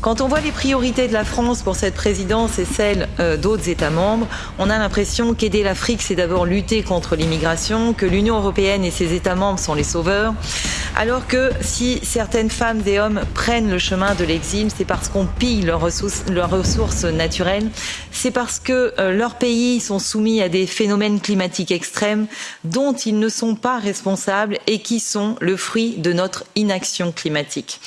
Quand on voit les priorités de la France pour cette présidence et celles euh, d'autres États membres, on a l'impression qu'aider l'Afrique, c'est d'abord lutter contre l'immigration, que l'Union européenne et ses États membres sont les sauveurs, alors que si certaines femmes et hommes prennent le chemin de l'exil, c'est parce qu'on pille leurs ressources, naturelles, c'est parce que euh, leurs pays sont soumis à des phénomènes climatiques extrêmes dont ils ne sont pas responsables et qui sont le fruit de notre inaction climatique.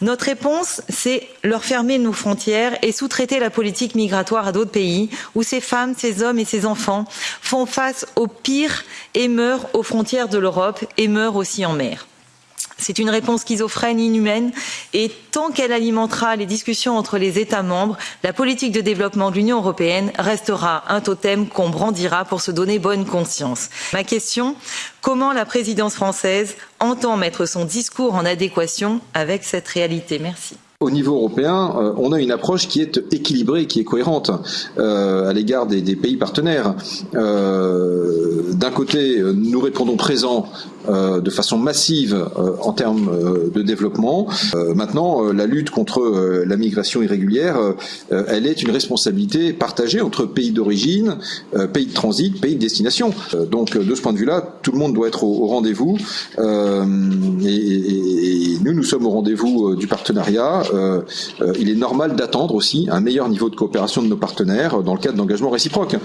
Notre réponse, c'est leur fermer nos frontières et sous-traiter la politique migratoire à d'autres pays où ces femmes, ces hommes et ces enfants font face au pire et meurent aux frontières de l'Europe et meurent aussi en mer. C'est une réponse schizophrène, inhumaine, et tant qu'elle alimentera les discussions entre les États membres, la politique de développement de l'Union européenne restera un totem qu'on brandira pour se donner bonne conscience. Ma question, comment la présidence française entend mettre son discours en adéquation avec cette réalité? Merci au niveau européen, euh, on a une approche qui est équilibrée, qui est cohérente euh, à l'égard des, pays partenaires. Euh, d'un côté, nous répondons présent de façon massive en termes de développement. maintenant, la lutte contre la migration irrégulière, elle est une responsabilité partagée entre pays d'origine, pays de transit, pays de destination. donc, de ce point de vue-là, tout le monde doit être au, rendez-vous. Nous, sommes au rendez-vous du partenariat. Euh, euh, il est normal d'attendre aussi un meilleur niveau de coopération de nos partenaires dans le cadre d'engagements réciproques.